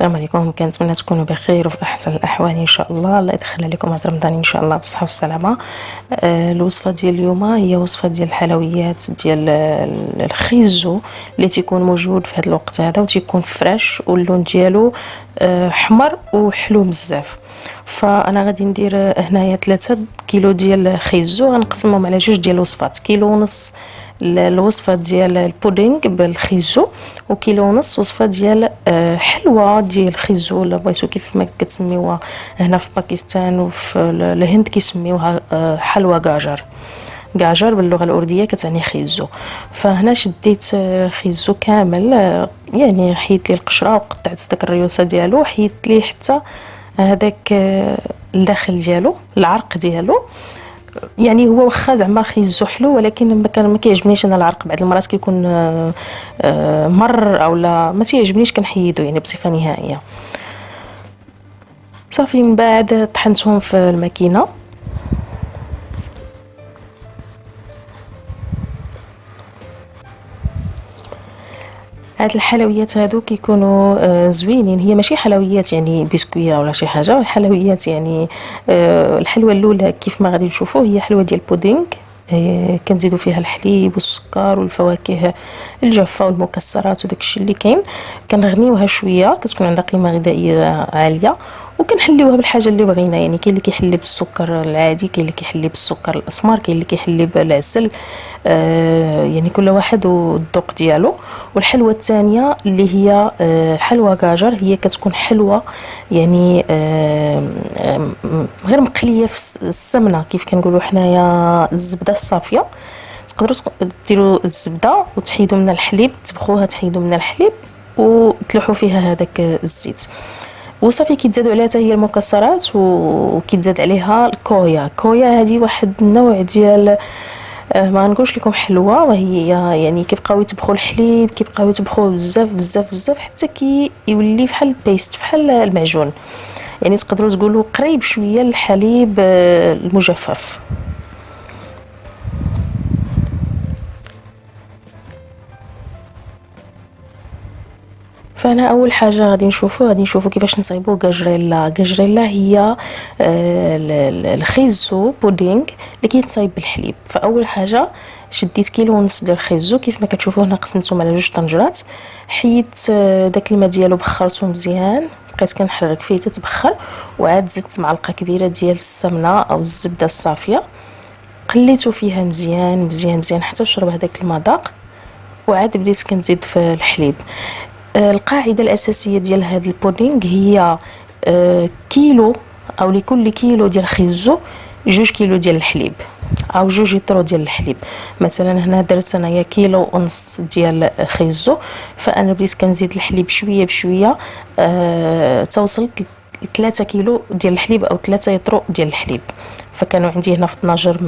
السلام عليكم. كنتمنى تكونوا بخير وفي أحسن الأحوال إن شاء الله. الله يدخل عليكم هذا رمضان إن شاء الله بالصحه والسلامه آه الوصفة ديال اليوم هي وصفة ديال الحلويات ديال الخيزو اللي تيكون موجود في هذا الوقت هذا وتيكون فريش واللون ديالو آه حمر وحلو بزاف. فأنا غادي ندير هنايا 3 كيلو ديال الخيزو غنقسمهم على جوج ديال الوصفات كيلو ونص الوصفة ديال البودينغ بالخيزو وكيلو ونص وصفة ديال آه، حلوة ديال الخيزو ولا بغيتو كيف ما كتسميوها هنا في باكستان وفي الهند كيسميوها آه، حلوى قاجر. قاجر باللغة الأردية كتعني خيزو. فهنا شديت آه، خيزو كامل يعني حيدت ليه القشرة وقطعت داك الريوسة ديالو حيدت ليه حتى هذاك الداخل ديالو العرق ديالو. يعني هو واخا زعما خيزو حلو ولكن ما كان ما كيعجبنيش أنا العرق بعض المرات كيكون آه، آه، مر أو لا ما تيعجبنيش كنحيدو يعني بصفة نهائية. صافي من بعد طحنتهم في الماكينة. هاد الحلويات هادو كيكونوا آه زوينين. هي ماشي حلويات يعني بسكوية ولا شي حاجة حلويات يعني آه الحلوة الأولى كيف ما غادي نشوفوا هي حلوة ديال البودينغ. آه كنزيدوا فيها الحليب والسكر والفواكه الجافة والمكسرات وداك الشيء اللي كاين. كنغنيوها شوية كتكون عندها قيمة غذائية عالية. وكنحليوها بالحاجة اللي بغينا يعني كاين اللي كيحلي بالسكر العادي كاين اللي كيحلي بالسكر الأسمر كاين اللي كيحلي بالعسل آه يعني كل واحد والذوق ديالو. والحلوة الثانية اللي هي آه حلوة كاجر هي كتكون حلوة يعني آه غير مقلية في السمنة. كيف كنقولوا حنايا الزبدة الصافية. تقدروا ديروا الزبدة وتحيدوا من الحليب تبخوها تحيدوا من الحليب وتلوحوا فيها هذاك الزيت. وصافي كيتزادوا عليها حتى هي المكسرات وكيتزاد عليها الكويا. الكويا هذه واحد النوع ديال آه، ما نقولش لكم حلوة وهي يعني كيبقاو يطبخوا الحليب كيبقاو يطبخوه بزاف بزاف بزاف حتى كي يولي فحال بيست فحال المعجون. يعني تقدروا تقولوا قريب شوية للحليب آه، المجفف. فأنا أول حاجة غادي نشوفو غادي نشوفو كيفاش نصايبو كاجريلا. كاجريلا هي آه، الخيزو بودينغ اللي كيتصايب بالحليب. فأول حاجة شديت كيلو ونص ديال الخيزو. كيف ما كتشوفوا هنا قسمتهم على جوج طنجرات. حيدت آه، داك الماء ديالو بخرته مزيان. بقيت كنحرك فيه تتبخر. وعاد زدت معلقة كبيرة ديال السمنة أو الزبدة الصافية. قليته فيها مزيان مزيان مزيان حتى شرب هذاك المذاق. وعاد بديت كنزيد في الحليب. القاعدة الأساسية ديال هذا البودينغ هي آه، كيلو أو لكل كيلو ديال خيزو جوج كيلو ديال الحليب أو جوج لترو ديال الحليب. مثلا هنا درت أنايا كيلو ونص ديال خيزو فأنا بديت كنزيد الحليب شوية بشوية أه توصلت ل 3 كيلو ديال الحليب أو 3 يطرو ديال الحليب. فكانوا عندي هنا في 12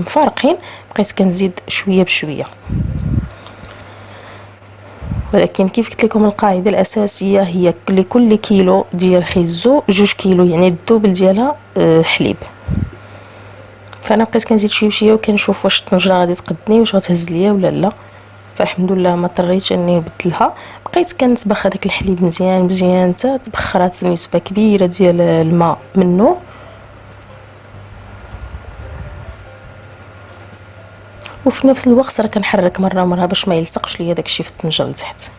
مفارقين بقيت كنزيد شوية بشوية. ولكن كيف قلت لكم القاعدة الأساسية هي لكل كيلو ديال خيزو جوج كيلو يعني الدوبل ديالها آه، حليب. فأنا بقيت كنزيد شوية بشوية وكنشوف واش الطنجرة غادي تقدني واش غتهز ليا ولا لا. فالحمد لله ما اضطريتش إني نبدلها. بقيت كنطبخ هذاك الحليب مزيان مزيان حتى تبخرات نسبة كبيرة ديال الماء منه. وفي نفس الوقت راه كنحرك مرة مرة باش ما يلصقش ليا داكشي في الطنجرة لتحت.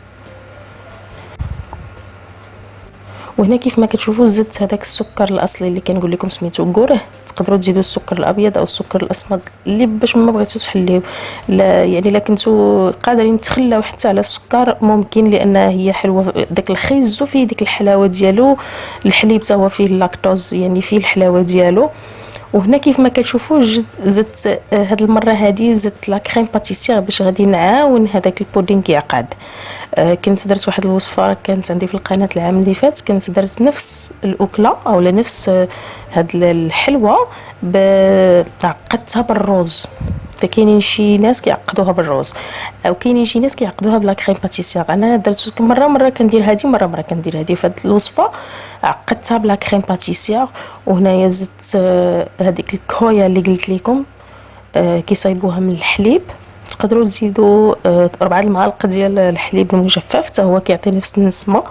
وهنا كيف ما كتشوفوا زدت هذاك السكر الأصلي اللي كنقول لكم سميتو كوره تقدروا تزيدوا السكر الأبيض أو السكر الأسمر اللي باش ما بغيتوش تحليو. لا يعني الا كنتو قادرين تخلاو حتى على السكر ممكن لأن هي حلوة داك الخيزو فيه ديك الحلاوة ديالو. الحليب حتى هو فيه اللاكتوز يعني فيه الحلاوة ديالو. وهنا كيف ما كتشوفوا زدت آه، هاد المرة هادي زدت la crème pâtissière باش غادي نعاون هذاك البودينغ يعقد آه كنت درت واحد الوصفة كانت عندي في القناة العام اللي فات كنت درت نفس الأكلة أو نفس آه هاد الحلوة عقدتها بالروز. فكاينين شي ناس كيعقدوها بالروز أو كاينين شي ناس كيعقدوها بلا كريم باتيسير. أنا درت مرة مرة كندير هادي مرة مرة كندير هادي فهاد الوصفة. عقدتها بلا كريم باتيسير وهنايا زدت آه، هذيك الكويا اللي قلت لكم آه، كيصايبوها من الحليب. تقدروا تزيدوا آه، ربعة المعالق ديال الحليب المجفف حتى هو كيعطي نفس النسمة.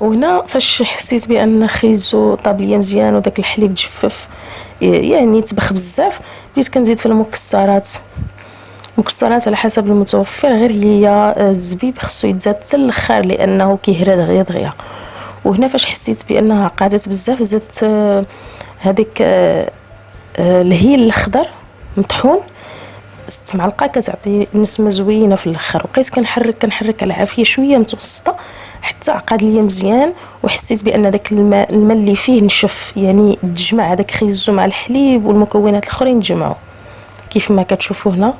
وهنا فاش حسيت بأن خيزو طاب ليا مزيان وداك الحليب تجفف يعني تبخ بزاف بديت كنزيد في المكسرات. مكسرات على حسب المتوفر غير هي الزبيب خصو يتزاد حتى الآخر لأنه كيهرى دغيا دغيا. وهنا فاش حسيت بأنها قعدت بزاف زدت هذيك الهيل الأخضر مطحون. ست معلقة كتعطي نسمة زوينة في الأخر. وبقيت كنحرك كنحرك على شوية متوسطة. حتى عقد ليا مزيان وحسيت بأن داك الماء الماء اللي فيه نشف يعني تجمع هذاك خيزو مع الحليب والمكونات الأخرين تجمعوا كيف ما كتشوفوا هنا.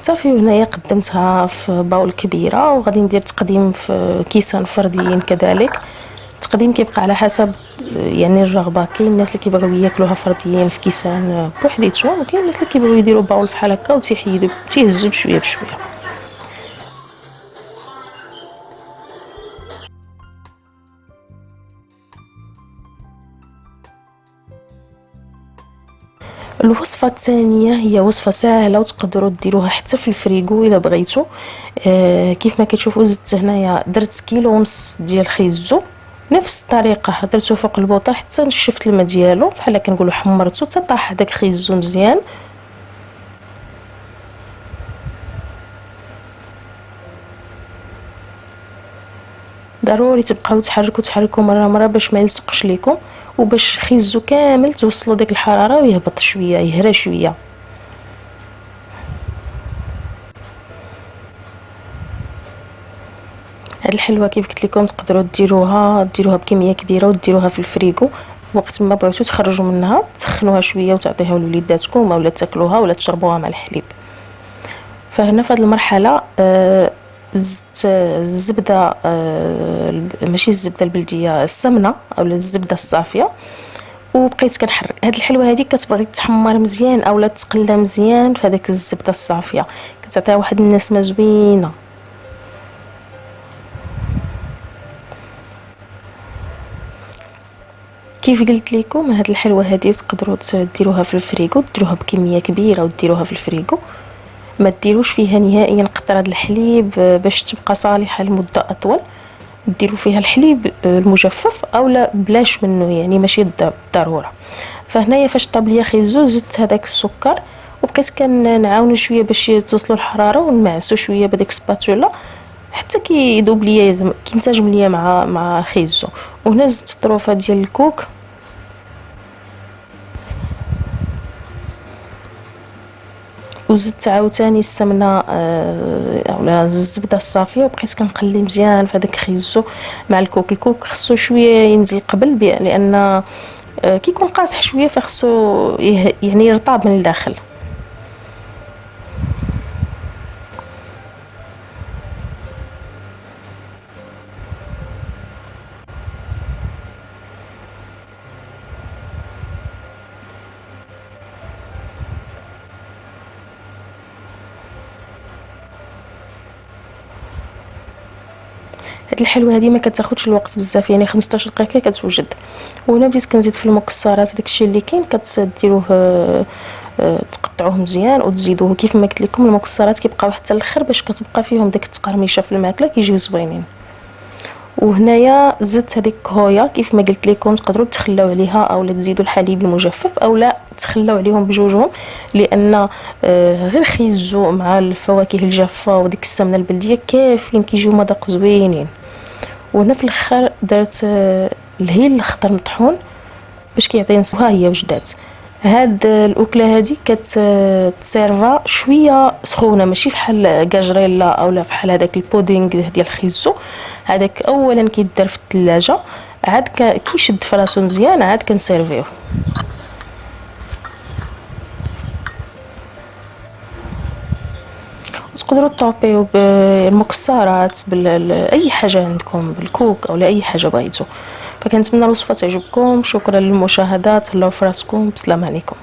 صافي وهنايا قدمتها في باول كبيرة وغادي ندير تقديم في كيسان فرديين كذلك. التقديم كيبقى على حسب يعني الرغبة. كاين الناس اللي كيبغيو ياكلوها فرديين في كيسان بوحديتهم وكاين الناس اللي كيبغيو يديروا باول فحال هكا وتيحيدوا تيهزوا بشوية بشوية. الوصفة الثانية هي وصفة سهلة وتقدروا ديروها حتى في الفريغو اذا بغيتوا آه كيف ما كتشوفوا زدت هنايا درت كيلو ونص ديال خيزو. نفس الطريقة درتو فوق البوطه حتى نشفت الماء ديالو بحال كنقولوا حمرتو حتى طاح داك خيزو مزيان. ضروري تبقاو تحركوا تحركوا مرة مرة باش ما يلصقش لكم وباش خيزو كامل توصلوا ديك الحرارة ويهبط شوية يهرى شوية. هاد الحلوة كيف قلت لكم تقدروا ديروها ديروها بكمية كبيرة وديروها في الفريغو. وقت ما بغيتو تخرجوا منها تسخنوها شوية وتعطيها لوليداتكم اولا تاكلوها ولا تشربوها مع الحليب. فهنا في هذه المرحلة آه زدت الزبدة آه ماشي الزبدة البلدية السمنة أو الزبدة الصافية. وبقيت كنحرك. هاد الحلوة هذه كتبغي تحمر مزيان اولا تقلى مزيان في هذيك الزبدة الصافية. كتعطيها واحد النسمة زوينة. كيف قلت لكم هاد الحلوة هذه تقدروا ديروها في الفريغو ديروها بكمية كبيرة وديروها في الفريغو ما ديروش فيها نهائيا قطره الحليب باش تبقى صالحة لمدة أطول. ديروا فيها الحليب المجفف اولا بلاش منه يعني ماشي بالضروره فهنايا فاش طاب ليا خيزو زدت هذاك السكر وبقيت كنعاونو شوية باش توصلوا الحراره ونمعسو شوية بديك سباتولا حتى كيذوب ليا كينسجم ليا مع مع خيزو. وهنا زدت الطروفه ديال الكوك. وزدت عاوتاني السمنة آه أولا الزبدة الصافية وبقيت كنقلي مزيان في هذاك خيزو مع الكوك. الكوك خصو شوية ينزل قبل لأن آه كيكون قاصح شوية فخصو يعني يرطاب من الداخل. هاد الحلوة هادي ما كتاخذش الوقت بزاف يعني 15 دقيقة كتوجد. وهنا بديت كنزيد في المكسرات داكشي اللي كاين كتديروه آه، آه، تقطعوه مزيان وتزيدوه. كيف ما قلت لكم المكسرات كيبقاو حتى الآخر باش كتبقى فيهم داك التقرميشة في الماكلة كيجيو زوينين. وهنايا زدت هذيك هويا كيف ما قلت لكم تقدروا تخلاو عليها اولا تزيدوا الحليب المجفف اولا تخلاو عليهم بجوجهم لأن آه، غير خيزو مع الفواكه الجافة وديك السمنة البلدية كافيين كيجيو مذاق زوينين. وهنا في الآخر درت آه، الهيل الاخضر مطحون باش كيعطي ها هي وجدات هاد الأكلة هادي كتسيرفا شوية سخونة ماشي فحال كاجريلا اولا فحال هذاك البودينغ ديال الخيزو. هذاك اولا كيدار في الثلاجه عاد كيشد فراسو مزيان عاد كنسيرفيوه. تقدروا تطابيو بالمكسرات باي حاجة عندكم بالكوك أو لأي حاجة بغيتو. فكنتمنى الوصفه تعجبكم. شكرا للمشاهدات الله فراسكم. بسلام عليكم.